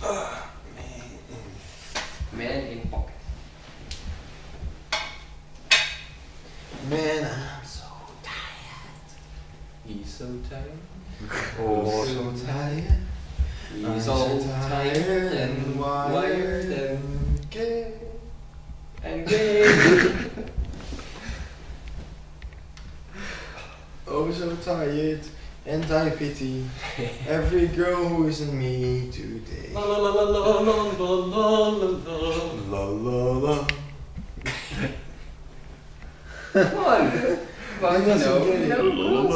Man in pocket. Man, I'm so tired. He's so tired. oh so tired. He's I'm all so tired and wired and gay. and gay. Oh so tired and I pity every girl who isn't me today. la la la la la la la la la la. La la la. Come on. Come on, you doesn't know. get it. you know.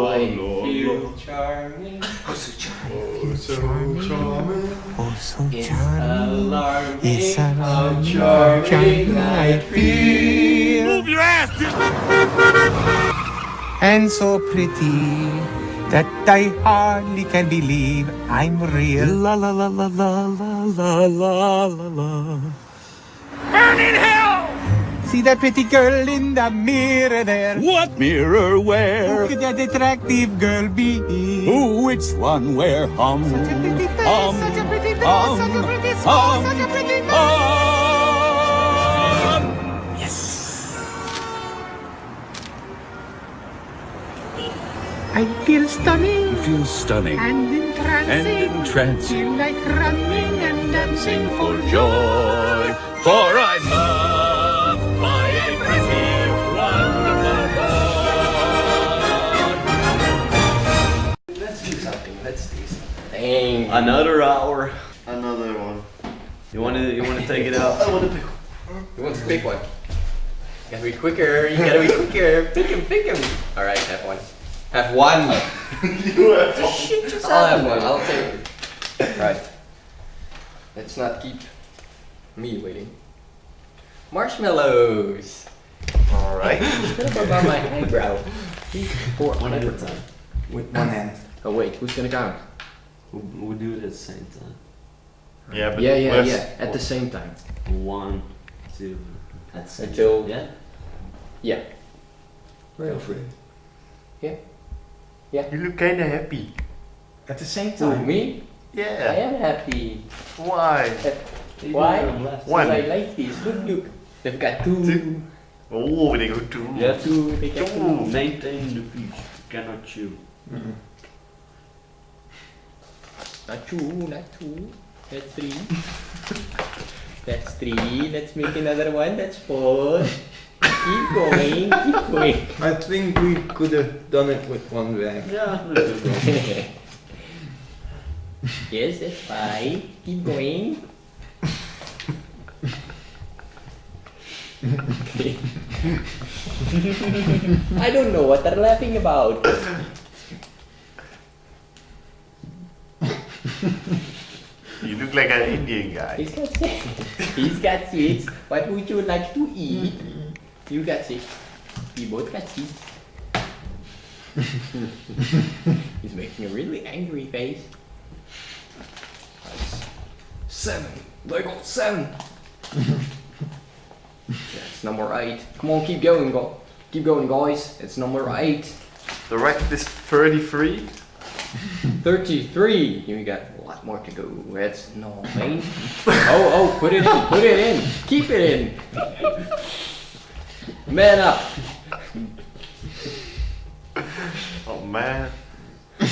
I feel charming. Oh so charming. Oh, so It's charming. alarming. It's How charming I feel. And so pretty that I hardly can believe I'm real. La la la la la la la la la la. Burning hell! See that pretty girl in the mirror there? What mirror where? Who could that attractive girl be? Who, which one, where, hum, Such a pretty face, hum, such a pretty face, hum, such a pretty smile, hum, such a pretty feel stunning Feel stunning and entrancing. and entrancing. Feel like running and dancing for joy, for I'm loved by a pretty, wonderful boy. Let's do something. Let's do something. Dang. Another hour. Another one. You want to you want to take it out? I want to pick You want to pick one? You gotta be quicker. You gotta be quicker. Pick him. Pick him. All right, have one. Have one. you have to Shit yourself. I'll have one. I'll take it. Right. Let's not keep me waiting. Marshmallows. Alright. What about my eyebrow? Four. One at a time. With one hand. Oh wait, who's gonna count? We'll, we'll do it at the same time. Yeah, but Yeah, yeah, yeah. At the same time. One, two, at the same Until- Yeah. Yeah. Go for it. You look kinda happy. At the same Who, time. me? Yeah. I am happy. Why? Uh, why? Last. One. Because I like this. Look, look. They've got two. Two. Oh, they go two. You have Two. They to got two. maintain the peace. You cannot chew. Mm-hmm. Not two, not two. That's three. That's three. Let's make another one. That's four. Keep going. Keep going. I think we could have done it with one bag. Yeah, let's do it. yes, that's five. Keep going. Okay. I don't know what they're laughing about. You look like an Indian guy. He's got he's got sweets. What would you like to eat? You got six. We both got six. he's making a really angry face. Seven. Lego seven. That's number eight. Come on, keep going, go. Keep going, guys. It's number eight. The record is 33. 33. You got a lot more to go. That's nine. oh, oh, put it in. Put it in. Keep it in. Man up. Oh man.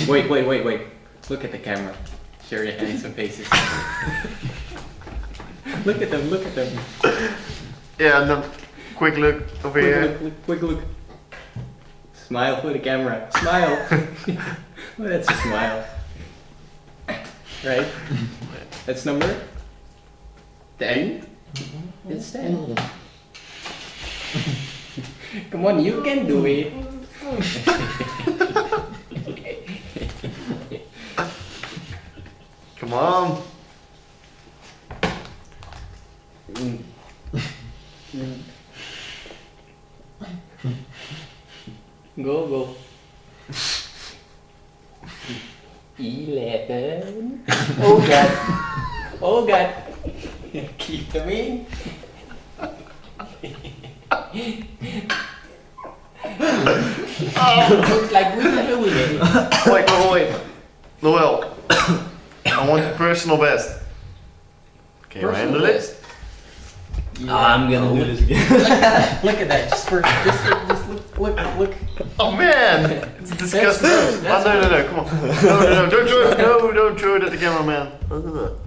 Wait, wait, wait, wait. Look at the camera. Show your handsome faces. look at them. Look at them. Yeah, and then quick look over Quick here. look. Quick, quick look. Smile for the camera. Smile. well, that's a smile. Right? That's number 10? It's 10. Come on, you can do it. Come on. Go, go. Eleven. Oh God. Oh God. Keep them in. Oh, looks like we are doing it. Wait, wait, wait. Noel. I want the personal best. Can you handle it? I'm gonna oh, do this again. Look at that. Just for just, just look look look. Oh man, it's disgusting. gross, oh, no, no, no, come on. No, no, no, don't throw it. No, don't throw it at the cameraman. Ugh.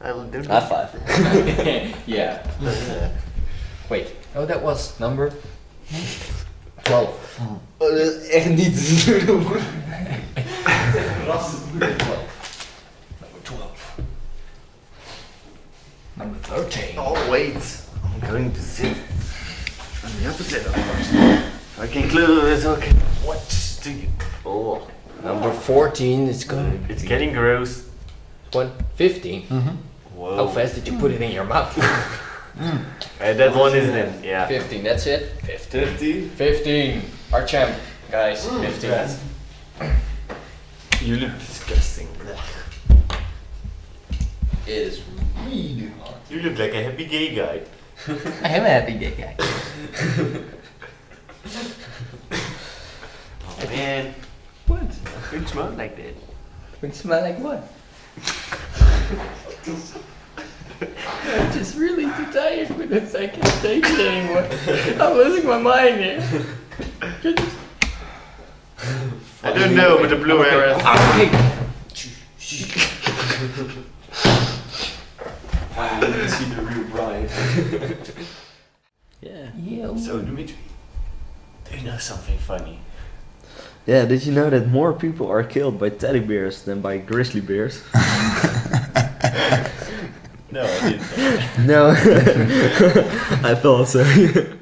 I will do High five. yeah. Wait. Oh, that was number twelve. Uh, Echt niet. Number thirteen. Oh wait, I'm going to sit on the opposite of first. So I can close, so I can watch the. Oh, Number fourteen is good. it's getting gross. One fifteen. Whoa. How fast did you put it in your mouth? Uh, that one is then, yeah. Fifteen. That's it. Fifteen. 50? Fifteen. Our champ, guys. Fifteen. You look disgusting. It is really hot. You look like a happy gay guy. I am a happy gay guy. Oh man. What? It smell like that. It smell like what? I'm just really too tired for this. I can't take it anymore. I'm losing my mind here. I don't know, but the blue hair is. Ah, ah, I want to see the real bride. yeah. Yeah. So, Dimitri, do you know something funny? Yeah, did you know that more people are killed by teddy bears than by grizzly bears? No, I didn't. no. I thought so.